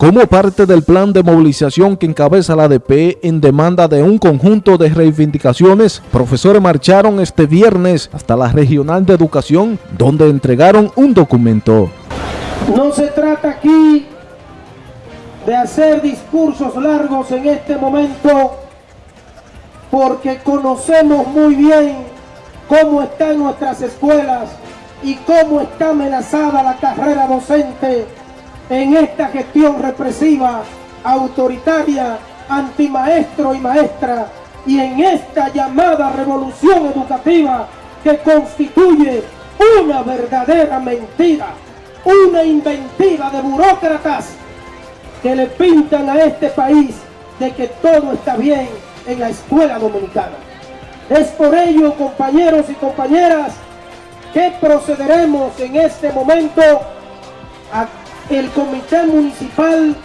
como parte del plan de movilización que encabeza la ADP en demanda de un conjunto de reivindicaciones, profesores marcharon este viernes hasta la Regional de Educación, donde entregaron un documento. No se trata aquí de hacer discursos largos en este momento, porque conocemos muy bien cómo están nuestras escuelas y cómo está amenazada la carrera docente en esta gestión represiva, autoritaria, antimaestro y maestra, y en esta llamada revolución educativa que constituye una verdadera mentira, una inventiva de burócratas que le pintan a este país de que todo está bien en la escuela dominicana. Es por ello, compañeros y compañeras, que procederemos en este momento a el comité municipal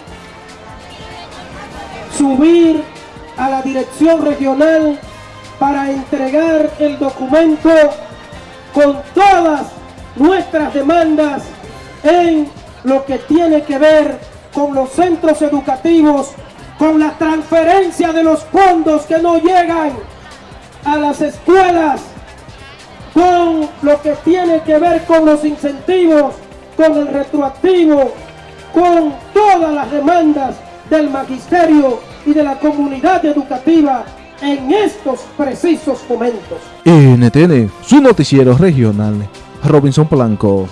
subir a la dirección regional para entregar el documento con todas nuestras demandas en lo que tiene que ver con los centros educativos, con la transferencia de los fondos que no llegan a las escuelas, con lo que tiene que ver con los incentivos, con el retroactivo, con todas las demandas del magisterio y de la comunidad educativa en estos precisos momentos. NTN, su noticiero regional, Robinson Blanco.